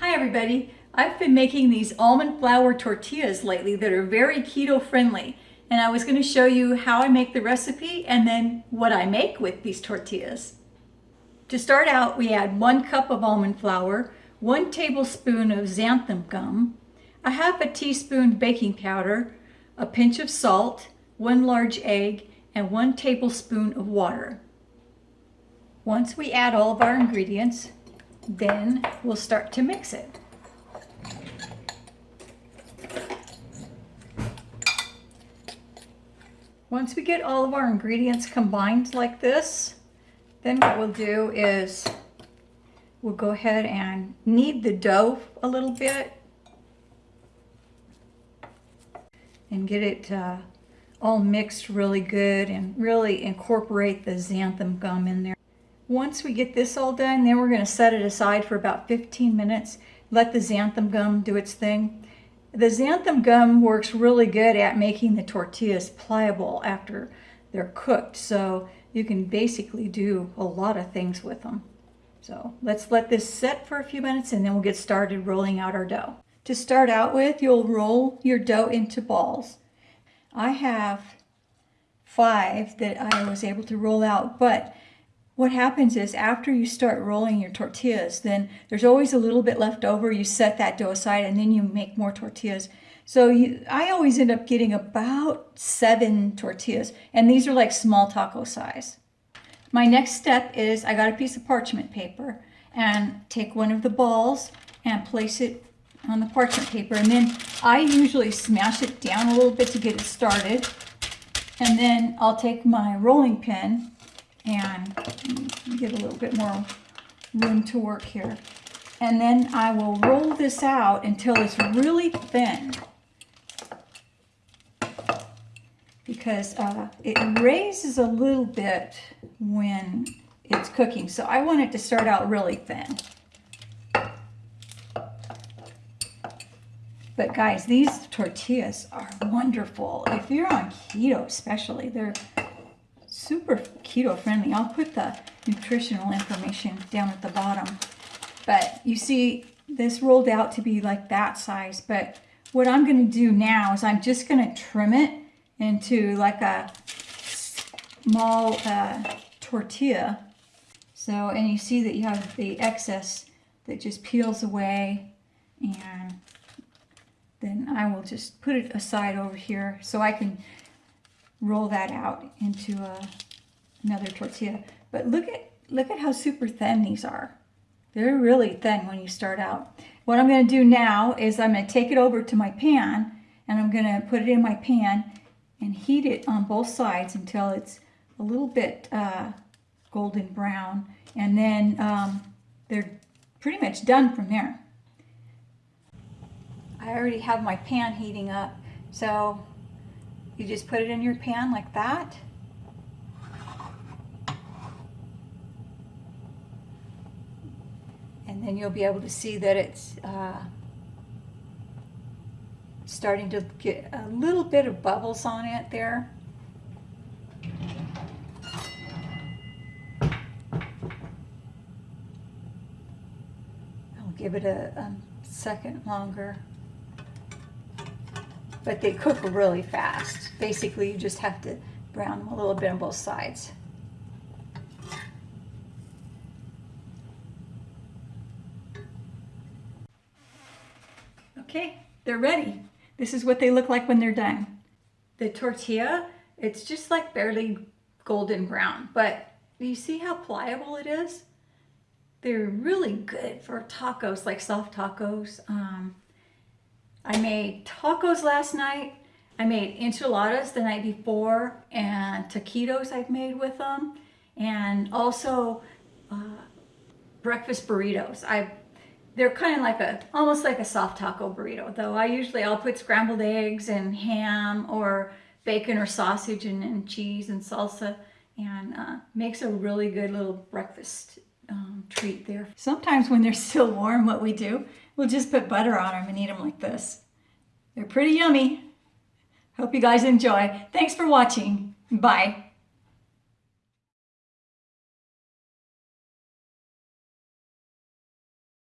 Hi everybody. I've been making these almond flour tortillas lately that are very keto friendly and I was going to show you how I make the recipe and then what I make with these tortillas. To start out we add one cup of almond flour, one tablespoon of xanthan gum, a half a teaspoon baking powder, a pinch of salt, one large egg, and one tablespoon of water. Once we add all of our ingredients, then we'll start to mix it. Once we get all of our ingredients combined like this, then what we'll do is we'll go ahead and knead the dough a little bit and get it uh, all mixed really good and really incorporate the xanthan gum in there. Once we get this all done, then we're going to set it aside for about 15 minutes. Let the xanthan gum do its thing. The xanthan gum works really good at making the tortillas pliable after they're cooked. So you can basically do a lot of things with them. So let's let this set for a few minutes and then we'll get started rolling out our dough. To start out with, you'll roll your dough into balls. I have five that I was able to roll out, but what happens is after you start rolling your tortillas, then there's always a little bit left over. You set that dough aside and then you make more tortillas. So you, I always end up getting about seven tortillas, and these are like small taco size. My next step is I got a piece of parchment paper and take one of the balls and place it on the parchment paper. And then I usually smash it down a little bit to get it started. And then I'll take my rolling pin and get a little bit more room to work here. And then I will roll this out until it's really thin. Because uh, it raises a little bit when it's cooking. So I want it to start out really thin. But guys, these tortillas are wonderful. If you're on keto especially, they're super keto friendly. I'll put the nutritional information down at the bottom. But you see, this rolled out to be like that size. But what I'm going to do now is I'm just going to trim it into like a small uh, tortilla. So, and you see that you have the excess that just peels away and then I will just put it aside over here so I can roll that out into a, another tortilla. But look at, look at how super thin these are. They're really thin when you start out. What I'm going to do now is I'm going to take it over to my pan and I'm going to put it in my pan and heat it on both sides until it's a little bit uh, golden brown. And then um, they're pretty much done from there. I already have my pan heating up, so you just put it in your pan like that. And then you'll be able to see that it's uh, starting to get a little bit of bubbles on it there. I'll give it a, a second longer but they cook really fast. Basically, you just have to brown them a little bit on both sides. Okay, they're ready. This is what they look like when they're done. The tortilla, it's just like barely golden brown, but you see how pliable it is? They're really good for tacos, like soft tacos. Um, I made tacos last night. I made enchiladas the night before and taquitos I've made with them. And also uh, breakfast burritos. I They're kind of like a, almost like a soft taco burrito, though I usually, I'll put scrambled eggs and ham or bacon or sausage and, and cheese and salsa and uh, makes a really good little breakfast um, treat there. Sometimes when they're still warm, what we do, we'll just put butter on them and eat them like this. They're pretty yummy. Hope you guys enjoy. Thanks for watching. Bye.